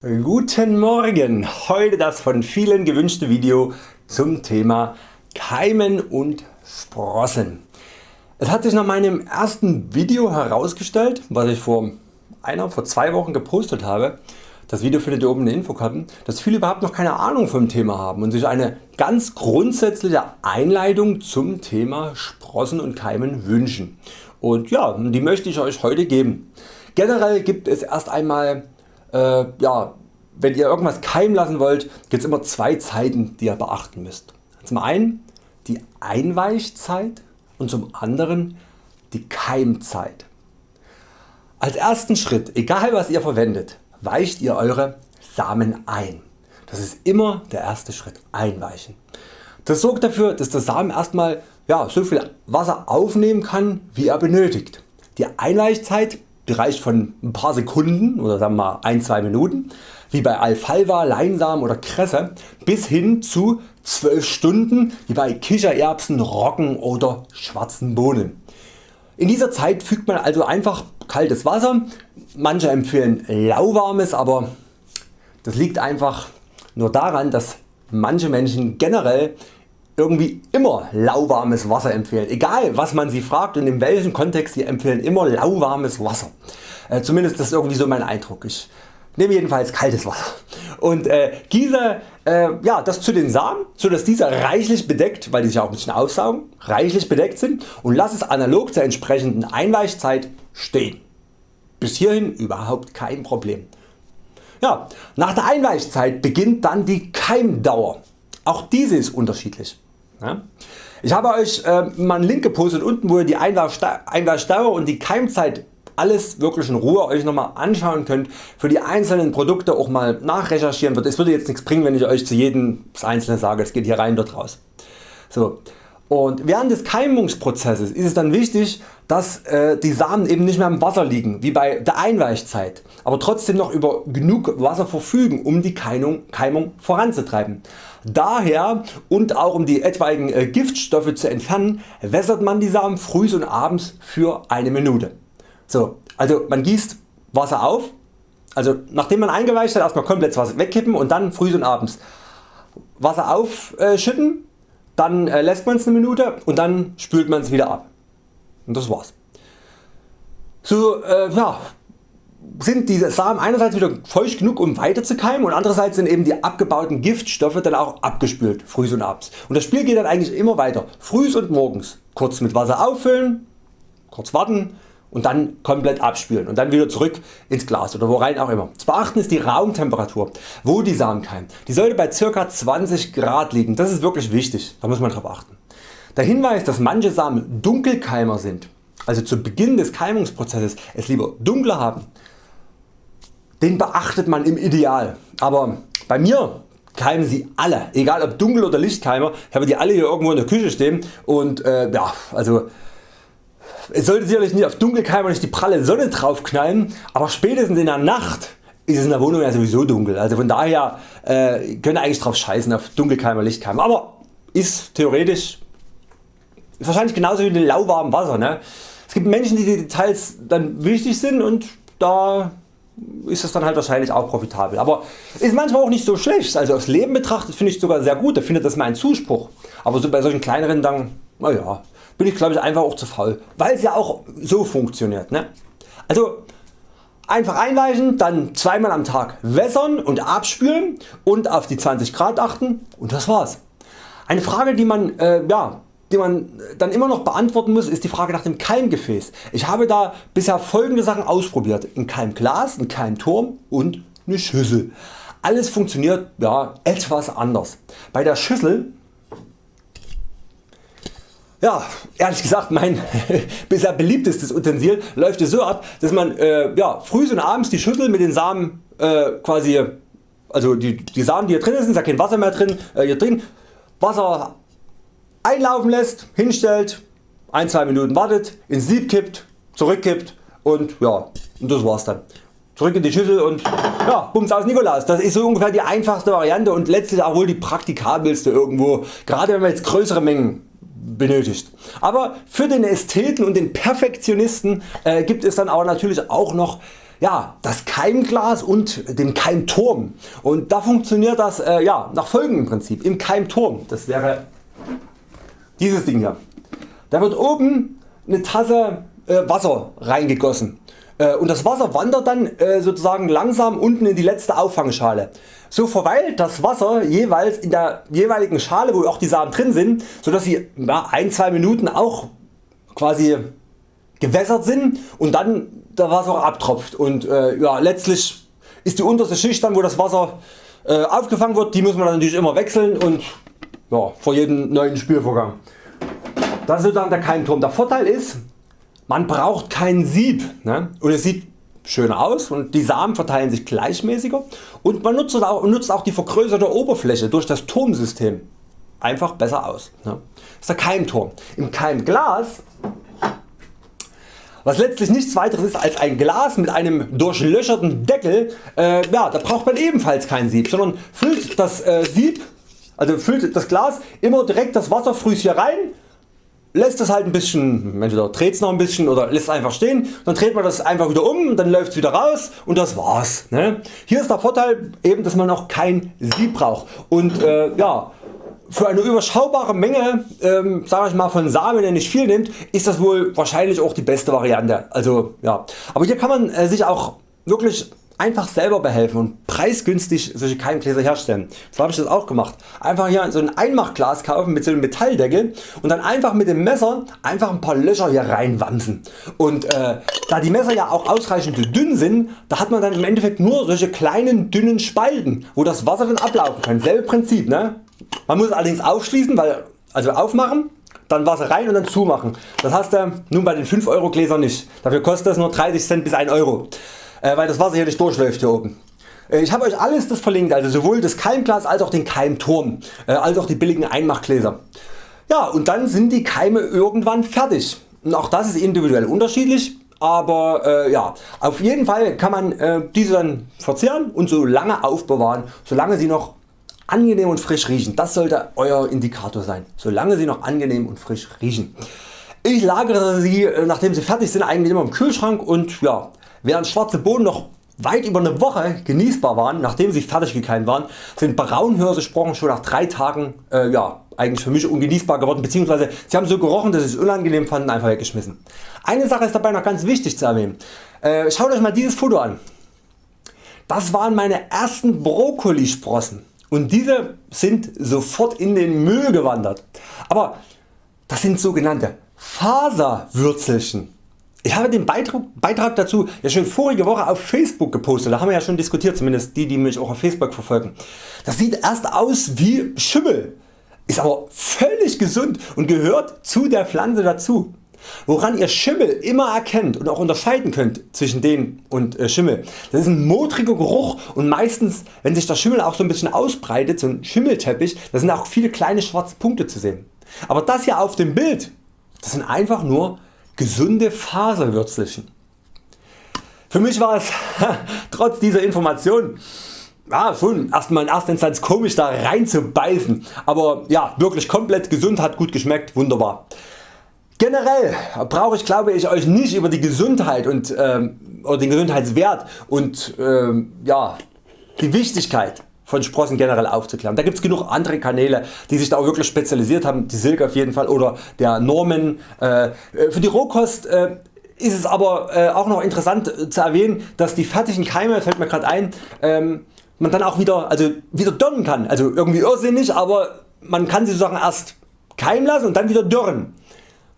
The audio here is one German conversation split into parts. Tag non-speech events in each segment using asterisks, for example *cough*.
Guten Morgen! Heute das von vielen gewünschte Video zum Thema Keimen und Sprossen. Es hat sich nach meinem ersten Video herausgestellt, was ich vor einer, vor zwei Wochen gepostet habe, das Video findet ihr oben in der Infokarten, dass viele überhaupt noch keine Ahnung vom Thema haben und sich eine ganz grundsätzliche Einleitung zum Thema Sprossen und Keimen wünschen. Und ja, die möchte ich Euch heute geben. Generell gibt es erst einmal äh, ja, wenn ihr irgendwas keimen lassen wollt, gibt es immer zwei Zeiten die ihr beachten müsst. Zum einen die Einweichzeit und zum anderen die Keimzeit. Als ersten Schritt, egal was ihr verwendet, weicht ihr Eure Samen ein. Das ist immer der erste Schritt, einweichen. Das sorgt dafür dass der Samen erstmal ja, so viel Wasser aufnehmen kann wie er benötigt. Die Einweichzeit die reicht von ein paar Sekunden oder sagen wir mal 1-2 Minuten wie bei Alfalfa, Leinsamen oder Kresse bis hin zu 12 Stunden wie bei Kichererbsen, Roggen oder schwarzen Bohnen. In dieser Zeit fügt man also einfach kaltes Wasser, manche empfehlen lauwarmes, aber das liegt einfach nur daran dass manche Menschen generell irgendwie immer lauwarmes Wasser empfehlen. Egal was man sie fragt und in welchem Kontext sie empfehlen immer lauwarmes Wasser. Äh, zumindest das ist irgendwie so mein Eindruck. Ich nehme jedenfalls kaltes Wasser und äh, gieße äh, ja, das zu den Samen, so dass diese reichlich bedeckt, weil die sich auch ein bisschen aufsaugen, reichlich bedeckt sind und lasse es analog zur entsprechenden Einweichzeit stehen. Bis hierhin überhaupt kein Problem. Ja, nach der Einweichzeit beginnt dann die Keimdauer. Auch diese ist unterschiedlich. Ich habe Euch äh, mal einen Link gepostet unten wo ihr die Einweichdauer und die Keimzeit alles wirklich in Ruhe Euch nochmal anschauen könnt, für die einzelnen Produkte auch mal nachrecherchieren wird. Es würde jetzt nichts bringen wenn ich Euch zu jedem das einzelne sage, es geht hier rein dort raus. So. Und während des Keimungsprozesses ist es dann wichtig dass äh, die Samen eben nicht mehr im Wasser liegen wie bei der Einweichzeit, aber trotzdem noch über genug Wasser verfügen um die Keimung, Keimung voranzutreiben. Daher und auch um die etwaigen äh, Giftstoffe zu entfernen wässert man die Samen früh und abends für eine Minute. So, also man gießt Wasser auf, also nachdem man eingeweicht hat erstmal komplett Wasser wegkippen und dann früh und abends Wasser aufschütten, dann äh, lässt man es eine Minute und dann spült man es wieder ab. Und das war's. So äh, ja, sind die Samen einerseits wieder feucht genug um weiter zu keimen und andererseits sind eben die abgebauten Giftstoffe dann auch abgespült früh und abends. Und das Spiel geht dann eigentlich immer weiter. Früh und morgens kurz mit Wasser auffüllen, kurz warten und dann komplett abspülen und dann wieder zurück ins Glas oder worein auch immer. Zu beachten ist die Raumtemperatur, wo die Samen keimen. Die sollte bei ca. 20 Grad liegen. Das ist wirklich wichtig, da muss man drauf achten. Der Hinweis dass manche Samen Dunkelkeimer sind, also zu Beginn des Keimungsprozesses es lieber dunkler haben, den beachtet man im Ideal. Aber bei mir keimen sie alle, egal ob Dunkel oder Lichtkeimer, ich habe die alle hier irgendwo in der Küche stehen und äh, ja, also es sollte sicherlich nicht auf Dunkelkeimer nicht die pralle Sonne drauf knallen, aber spätestens in der Nacht ist es in der Wohnung ja sowieso dunkel. Also von daher äh, könnt ihr eigentlich drauf scheißen auf Dunkelkeimer, Lichtkeimer. Aber ist theoretisch ist wahrscheinlich genauso wie mit lauwarmem Wasser. Ne? Es gibt Menschen die die Details dann wichtig sind und da ist es dann halt wahrscheinlich auch profitabel. Aber ist manchmal auch nicht so schlecht. Also aufs Leben betrachtet finde ich sogar sehr gut, da findet das mal einen Zuspruch. Aber so bei solchen kleineren dann, naja, bin ich glaube ich einfach auch zu faul, weil es ja auch so funktioniert. Ne? Also einfach einweichen, dann zweimal am Tag wässern und abspülen und auf die 20 Grad achten und das war's. Eine Frage die man äh, ja, die man dann immer noch beantworten muss ist die Frage nach dem Keimgefäß. Ich habe da bisher folgende Sachen ausprobiert. Ein Keimglas, ein Keimturm und eine Schüssel. Alles funktioniert ja, etwas anders. Bei der Schüssel ja, ehrlich gesagt mein *laughs* bisher beliebtestes Utensil läuft so ab, dass man äh, ja, früh und abends die Schüssel mit den Samen äh, quasi, also die, die Samen die hier drin sind, ist ja kein Wasser mehr drin, äh, hier drin, Wasser einlaufen lässt, hinstellt, 1-2 Minuten wartet, ins Sieb kippt, zurückkippt und ja, und das war's dann. Zurück in die Schüssel und ja, Bums aus Nikolaus. Das ist so ungefähr die einfachste Variante und letztlich auch wohl die praktikabelste irgendwo, gerade wenn man jetzt größere Mengen benötigt. Aber für den Ästheten und den Perfektionisten äh, gibt es dann aber natürlich auch noch ja, das Keimglas und dem Keimturm und da funktioniert das äh, ja, nach folgendem Prinzip. Im Keimturm, das wäre dieses Ding hier, da wird oben eine Tasse äh, Wasser reingegossen und das Wasser wandert dann äh, sozusagen langsam unten in die letzte Auffangschale. So verweilt das Wasser jeweils in der jeweiligen Schale wo auch die Samen drin sind, so dass sie ja, 1-2 Minuten auch quasi gewässert sind und dann das Wasser abtropft und äh, ja, letztlich ist die unterste Schicht dann wo das Wasser äh, aufgefangen wird, die muss man natürlich immer wechseln und ja, vor jedem neuen Spülvorgang. Das ist sozusagen der Keimturm. Der Vorteil ist man braucht kein Sieb ne? und es sieht schöner aus und die Samen verteilen sich gleichmäßiger und man nutzt auch, nutzt auch die vergrößerte Oberfläche durch das Turmsystem einfach besser aus. Ne? Das ist der Keimturm. Im Keimglas was letztlich nichts weiteres ist als ein Glas mit einem durchlöcherten Deckel, äh, ja, da braucht man ebenfalls kein Sieb, sondern füllt das äh, Sieb, also füllt das Glas immer direkt das Wasserfrüß hier rein lässt es halt ein bisschen, entweder dreht es noch ein bisschen oder lässt es einfach stehen, dann dreht man das einfach wieder um, dann läuft es wieder raus und das war's. Ne? Hier ist der Vorteil eben dass man auch kein Sieb braucht und äh, ja, für eine überschaubare Menge ähm, sag ich mal, von Samen der nicht viel nimmt ist das wohl wahrscheinlich auch die beste Variante. Also, ja. Aber hier kann man äh, sich auch wirklich einfach selber behelfen und preisgünstig solche Keimgläser herstellen. So habe ich das auch gemacht. Einfach hier so ein Einmachglas kaufen mit so einem Metalldeckel und dann einfach mit dem Messer einfach ein paar Löcher hier reinwamsen. Und äh, da die Messer ja auch ausreichend dünn sind, da hat man dann im Endeffekt nur solche kleinen dünnen Spalten, wo das Wasser dann ablaufen kann. Selbe Prinzip. Ne? Man muss allerdings aufschließen, weil, also aufmachen dann Wasser rein und dann zumachen. Das hast du nun bei den 5 Euro Gläsern nicht. Dafür kostet das nur 30 Cent bis 1 Euro weil das Wasser hier nicht durchläuft hier oben. Äh, ich habe Euch alles das verlinkt, also sowohl das Keimglas als auch den Keimturm, äh, als auch die billigen Einmachgläser. Ja und dann sind die Keime irgendwann fertig. Und auch das ist individuell unterschiedlich, aber äh, ja, auf jeden Fall kann man äh, diese dann verzehren und so lange aufbewahren, solange sie noch angenehm und frisch riechen. Das sollte Euer Indikator sein, solange sie noch angenehm und frisch riechen. Ich lagere sie äh, nachdem sie fertig sind eigentlich immer im Kühlschrank und ja, Während schwarze Bohnen noch weit über eine Woche genießbar waren, nachdem sie fertig gekeimt waren, sind Braunhirse-Sprochen schon nach 3 Tagen äh, ja, eigentlich für mich ungenießbar geworden bzw. sie haben so gerochen dass ich es unangenehm fand und einfach weggeschmissen. Eine Sache ist dabei noch ganz wichtig zu erwähnen. Äh, schaut Euch mal dieses Foto an. Das waren meine ersten Brokkolisprossen und diese sind sofort in den Müll gewandert. Aber das sind sogenannte Faserwürzelchen. Ich habe den Beitrag, Beitrag dazu ja schon vorige Woche auf Facebook gepostet, da haben wir ja schon diskutiert, zumindest die die mich auch auf Facebook verfolgen. Das sieht erst aus wie Schimmel, ist aber völlig gesund und gehört zu der Pflanze dazu. Woran ihr Schimmel immer erkennt und auch unterscheiden könnt zwischen den und äh, Schimmel, das ist ein modriger Geruch und meistens wenn sich der Schimmel auch so ein bisschen ausbreitet, so ein Schimmelteppich, da sind auch viele kleine schwarze Punkte zu sehen. Aber das hier auf dem Bild, das sind einfach nur gesunde Faserwürzelchen. Für mich war es *laughs* trotz dieser Information ja, schon erstmal in erster Instanz komisch da rein zu beißen, aber ja, wirklich komplett gesund, hat gut geschmeckt, wunderbar. Generell brauche ich glaube ich Euch nicht über die Gesundheit und, ähm, oder den Gesundheitswert und ähm, ja, die Wichtigkeit von Sprossen generell aufzuklären. Da gibt es genug andere Kanäle die sich da auch wirklich spezialisiert haben, die Silke auf jeden Fall oder der Norman. Äh, für die Rohkost äh, ist es aber äh, auch noch interessant zu erwähnen, dass die fertigen Keime, fällt mir gerade ein, ähm, man dann auch wieder, also wieder dörren kann. Also irgendwie irrsinnig, aber man kann sie sozusagen erst keimen lassen und dann wieder dörren.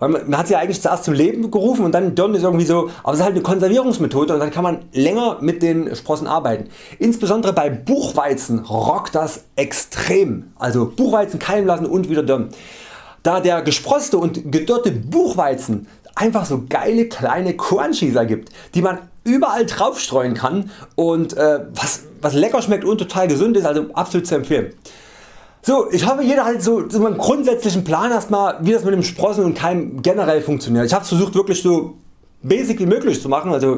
Man hat sie eigentlich zuerst zum Leben gerufen und dann Dörren ist irgendwie so, aber es ist halt eine Konservierungsmethode und dann kann man länger mit den Sprossen arbeiten. Insbesondere bei Buchweizen rockt das extrem. Also Buchweizen keimen lassen und wieder dörren. Da der gesproste und gedörrte Buchweizen einfach so geile kleine Crunchies ergibt, die man überall drauf streuen kann und äh, was, was lecker schmeckt und total gesund ist, also absolut zu empfehlen. So, ich hoffe jeder hat so, so einen grundsätzlichen Plan erstmal wie das mit dem Sprossen und Keim generell funktioniert. Ich habe versucht wirklich so basic wie möglich zu machen. Also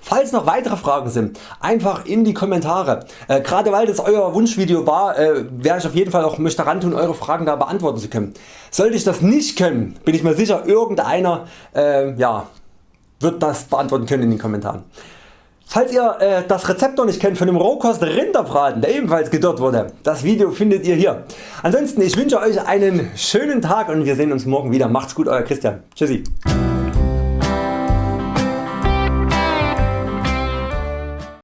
falls noch weitere Fragen sind, einfach in die Kommentare. Äh, Gerade weil das Euer Wunschvideo war, äh, werde ich auf jeden Fall auch mich daran tun Eure Fragen da beantworten zu können. Sollte ich das nicht können, bin ich mir sicher irgendeiner äh, ja, wird das beantworten können in den Kommentaren. Falls ihr äh, das Rezept noch nicht kennt von dem Rohkost Rinderbraten der ebenfalls gedörrt wurde, das Video findet ihr hier. Ansonsten ich wünsche Euch einen schönen Tag und wir sehen uns morgen wieder. Macht's gut Euer Christian. Tschüssi.